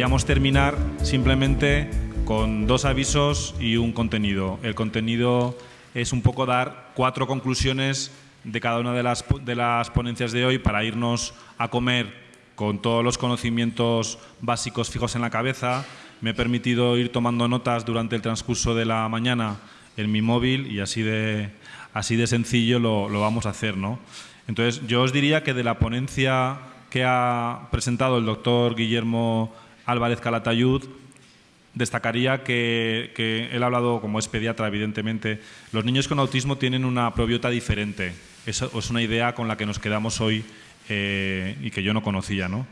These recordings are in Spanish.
queríamos terminar simplemente con dos avisos y un contenido. El contenido es un poco dar cuatro conclusiones de cada una de las, de las ponencias de hoy para irnos a comer con todos los conocimientos básicos fijos en la cabeza. Me he permitido ir tomando notas durante el transcurso de la mañana en mi móvil y así de, así de sencillo lo, lo vamos a hacer. ¿no? Entonces, yo os diría que de la ponencia que ha presentado el doctor Guillermo Álvarez Calatayud, destacaría que, él ha hablado, como es pediatra, evidentemente, los niños con autismo tienen una probiota diferente. Eso es una idea con la que nos quedamos hoy eh, y que yo no conocía. ¿no?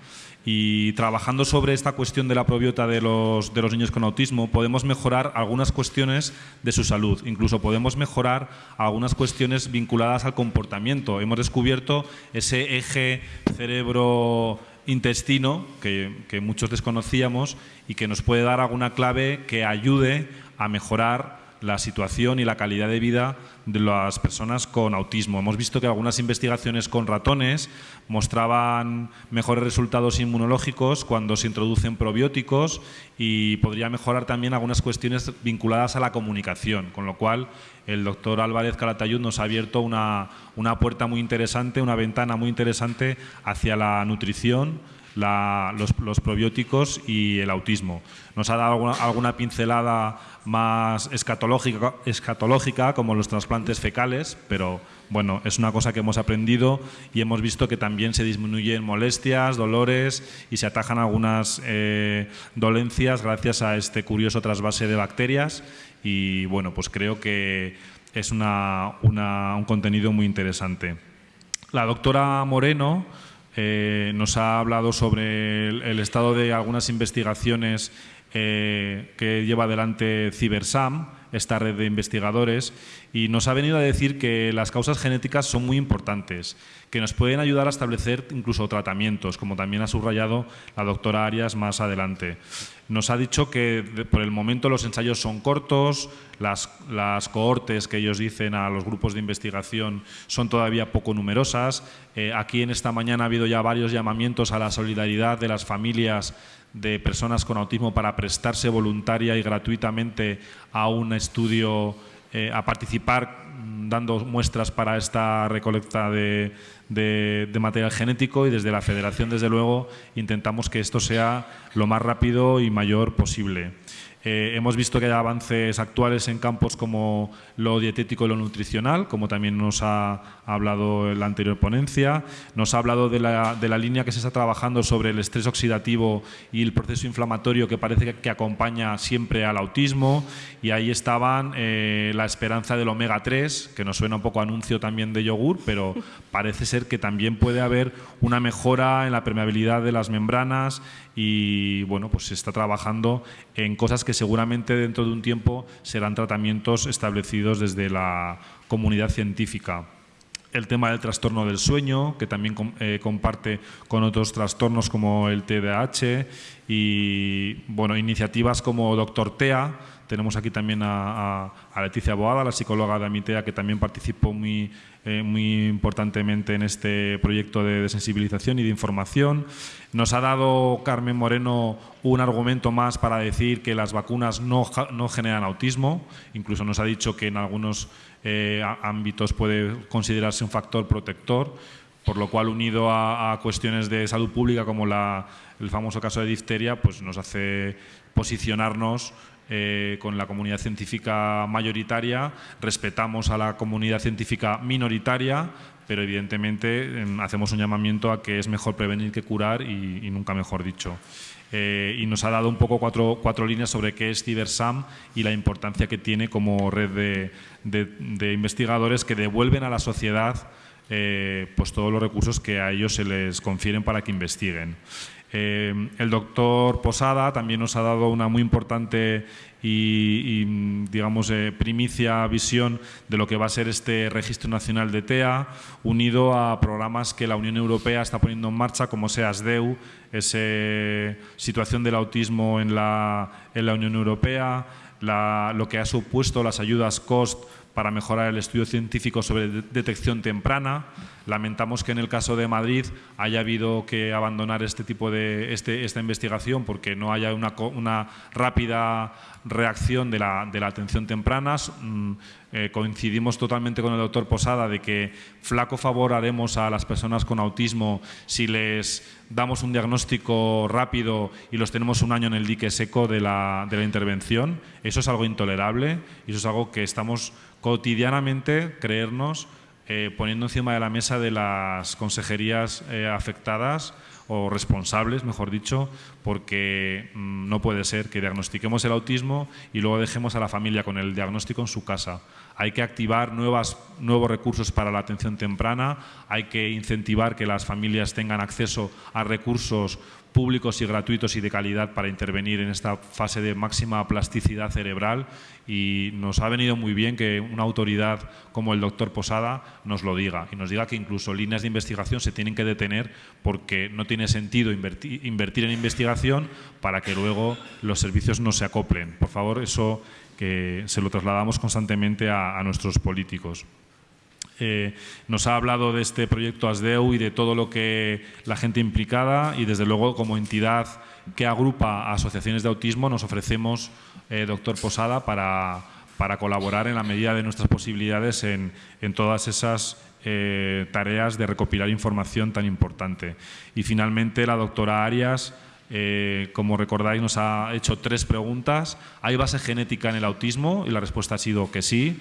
Y trabajando sobre esta cuestión de la probiota de los, de los niños con autismo, podemos mejorar algunas cuestiones de su salud, incluso podemos mejorar algunas cuestiones vinculadas al comportamiento. Hemos descubierto ese eje cerebro intestino que, muchos desconocíamos y que nos puede dar alguna clave que ayude a mejorar la situación y la calidad de vida de las personas con autismo. Hemos visto que algunas investigaciones con ratones mostraban mejores resultados inmunológicos cuando se introducen probióticos y podría mejorar también algunas cuestiones vinculadas a la comunicación, con lo cual el doctor Álvarez Calatayud nos ha abierto una, una puerta muy interesante, una ventana muy interesante hacia la nutrición, la, los, los, probióticos y el autismo. Nos ha dado alguna, pincelada más escatológica, escatológica, como los trasplantes fecales, pero bueno, es una cosa que hemos aprendido y hemos visto que también se disminuyen molestias, dolores y se atajan algunas eh, dolencias gracias a este curioso trasvase de bacterias y bueno, pues creo que es una, una, un contenido muy interesante. La doctora Moreno eh, nos ha hablado sobre el, estado de algunas investigaciones eh, que lleva adelante CiberSam, esta red de investigadores, y nos ha venido a decir que las causas genéticas son muy importantes, que nos pueden ayudar a establecer incluso tratamientos, como también ha subrayado la doctora Arias más adelante. Nos ha dicho que por el momento los ensayos son cortos, las, las, cohortes que ellos dicen a los grupos de investigación son todavía poco numerosas. Eh, aquí en esta mañana ha habido ya varios llamamientos a la solidaridad de las familias de personas con autismo para prestarse voluntaria y gratuitamente a un estudio, eh, a participar dando muestras para esta recolecta de, de, material genético y desde la federación, desde luego, intentamos que esto sea lo más rápido y mayor posible. Eh, hemos visto que hay avances actuales en campos como lo dietético y lo nutricional, como también nos ha hablado en la anterior ponencia. Nos ha hablado de la, línea que se está trabajando sobre el estrés oxidativo y el proceso inflamatorio que parece que, que acompaña siempre al autismo. Y ahí estaban eh, la esperanza del omega 3, que nos suena un poco anuncio también de yogur, pero parece ser que también puede haber una mejora en la permeabilidad de las membranas y bueno, pues se está trabajando en cosas que seguramente dentro de un tiempo serán tratamientos establecidos desde la comunidad científica. El tema del trastorno del sueño, que también eh, comparte con otros trastornos como el TDAH y bueno, iniciativas como Doctor TEA, tenemos aquí también a, a, Leticia Boada, la psicóloga de Amitea, que también participó muy, eh, muy importantemente en este proyecto de, sensibilización y de información. Nos ha dado Carmen Moreno un argumento más para decir que las vacunas no, no generan autismo. Incluso nos ha dicho que en algunos eh, ámbitos puede considerarse un factor protector por lo cual unido a, a, cuestiones de salud pública como la, el famoso caso de difteria, pues nos hace posicionarnos eh, con la comunidad científica mayoritaria, respetamos a la comunidad científica minoritaria, pero evidentemente eh, hacemos un llamamiento a que es mejor prevenir que curar y, nunca mejor dicho. Eh, y nos ha dado un poco cuatro, cuatro, líneas sobre qué es CiberSam y la importancia que tiene como red de, de, de investigadores que devuelven a la sociedad eh, pues todos los recursos que a ellos se les confieren para que investiguen. Eh, el doctor Posada también nos ha dado una muy importante y, digamos, eh, primicia visión de lo que va a ser este Registro Nacional de TEA, unido a programas que la Unión Europea está poniendo en marcha, como SEASDEU, esa situación del autismo en la, Unión Europea, lo que ha supuesto las ayudas COST para mejorar el estudio científico sobre detección temprana. Lamentamos que en el caso de Madrid haya habido que abandonar este tipo de este, esta investigación porque no haya una, una rápida reacción de la, de la atención temprana. Eh, coincidimos totalmente con el doctor Posada de que flaco favor haremos a las personas con autismo si les damos un diagnóstico rápido y los tenemos un año en el dique seco de la, de la intervención. Eso es algo intolerable y eso es algo que estamos cotidianamente, creernos, eh, poniendo encima de la mesa de las consejerías eh, afectadas o responsables, mejor dicho, porque mm, no puede ser que diagnostiquemos el autismo y luego dejemos a la familia con el diagnóstico en su casa. Hay que activar nuevos recursos para la atención temprana, hay que incentivar que las familias tengan acceso a recursos públicos y gratuitos y de calidad para intervenir en esta fase de máxima plasticidad cerebral y nos ha venido muy bien que una autoridad como el doctor Posada nos lo diga y nos diga que incluso líneas de investigación se tienen que detener porque no tiene sentido invertir, en investigación para que luego los servicios no se acoplen. Por favor, eso que se lo trasladamos constantemente a nuestros políticos. Eh, nos ha hablado de este proyecto ASDEU y de todo lo que la gente implicada y desde luego como entidad que agrupa asociaciones de autismo nos ofrecemos, eh, doctor Posada, para, para, colaborar en la medida de nuestras posibilidades en, en todas esas eh, tareas de recopilar información tan importante. Y finalmente la doctora Arias, como recordáis, nos ha hecho tres preguntas. ¿Hay base genética en el autismo? Y la respuesta ha sido que sí.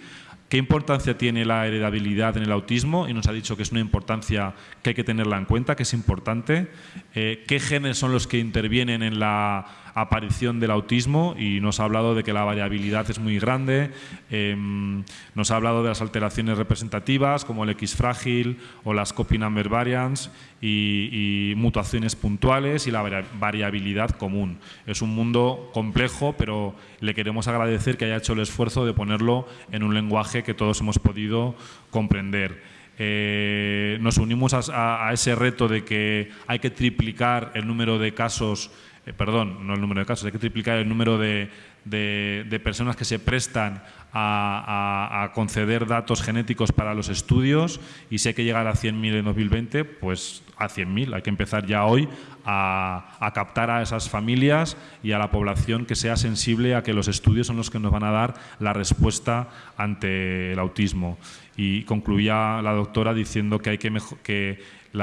¿Qué importancia tiene la heredabilidad en el autismo? Y nos ha dicho que es una importancia que hay que tenerla en cuenta, que es importante. Eh, ¿Qué genes son los que intervienen en la aparición del autismo? Y nos ha hablado de que la variabilidad es muy grande. Em, nos ha hablado de las alteraciones representativas, como el X frágil o las copy number variants y, mutaciones puntuales y la variabilidad común. Es un mundo complejo, pero le queremos agradecer que haya hecho el esfuerzo de ponerlo en un lenguaje que todos hemos podido comprender. Eh, nos unimos a, ese reto de que hay que triplicar el número de casos, eh, perdón, no el número de casos, hay que triplicar el número de, de, personas que se prestan a, conceder datos genéticos para los estudios y si hay que llegar a 100.000 en 2020, pues a 100.000. Hay que empezar ya hoy a, captar a esas familias y a la población que sea sensible a que los estudios son los que nos van a dar la respuesta ante el autismo. Y concluía la doctora diciendo que, hay que, que el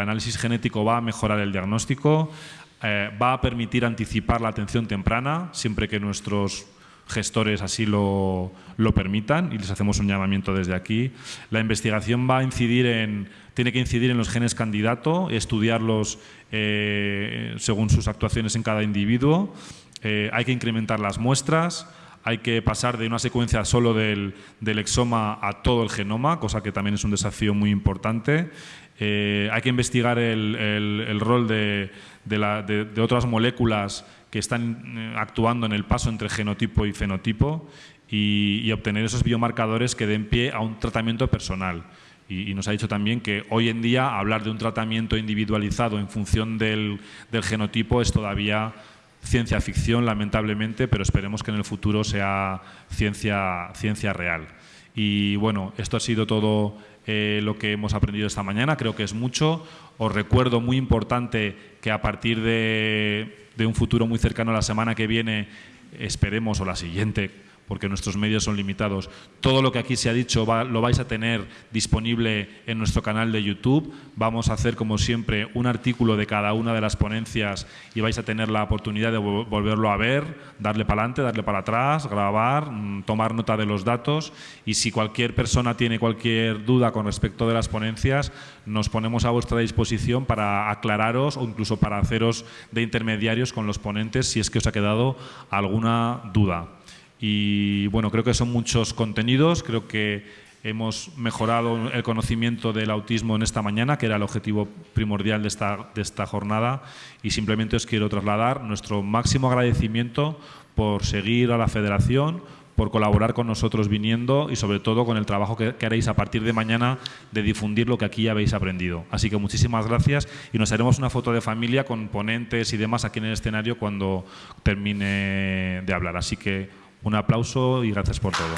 análisis genético va a mejorar el diagnóstico, eh, va a permitir anticipar la atención temprana, siempre que nuestros gestores así lo, permitan y les hacemos un llamamiento desde aquí. La investigación va a incidir en, tiene que incidir en los genes candidato, estudiarlos eh, según sus actuaciones en cada individuo. Eh, hay que incrementar las muestras, hay que pasar de una secuencia solo del, exoma a todo el genoma, cosa que también es un desafío muy importante. Hay que investigar el rol de, otras moléculas que están eh, actuando en el paso entre genotipo y fenotipo y, obtener esos biomarcadores que den pie a un tratamiento personal. Y, nos ha dicho también que hoy en día hablar de un tratamiento individualizado en función del, del genotipo es todavía ciencia ficción, lamentablemente, pero esperemos que en el futuro sea ciencia, ciencia real. Y bueno, esto ha sido todo eh, lo que hemos aprendido esta mañana, creo que es mucho. Os recuerdo muy importante que a partir de, de un futuro muy cercano, la semana que viene, esperemos, o la siguiente, porque nuestros medios son limitados. Todo lo que aquí se ha dicho lo vais a tener disponible en nuestro canal de YouTube. Vamos a hacer, como siempre, un artículo de cada una de las ponencias y vais a tener la oportunidad de volverlo a ver, darle para adelante, darle para atrás, grabar, mm, tomar nota de los datos y si cualquier persona tiene cualquier duda con respecto de las ponencias, nos ponemos a vuestra disposición para aclararos o incluso para haceros de intermediarios con los ponentes si es que os ha quedado alguna duda. Y bueno, creo que son muchos contenidos, creo que hemos mejorado el conocimiento del autismo en esta mañana, que era el objetivo primordial de esta, de esta jornada, y simplemente os quiero trasladar nuestro máximo agradecimiento por seguir a la Federación, por colaborar con nosotros viniendo y sobre todo con el trabajo que, que, haréis a partir de mañana de difundir lo que aquí habéis aprendido. Así que muchísimas gracias y nos haremos una foto de familia con ponentes y demás aquí en el escenario cuando termine de hablar. Así que un aplauso y gracias por todo.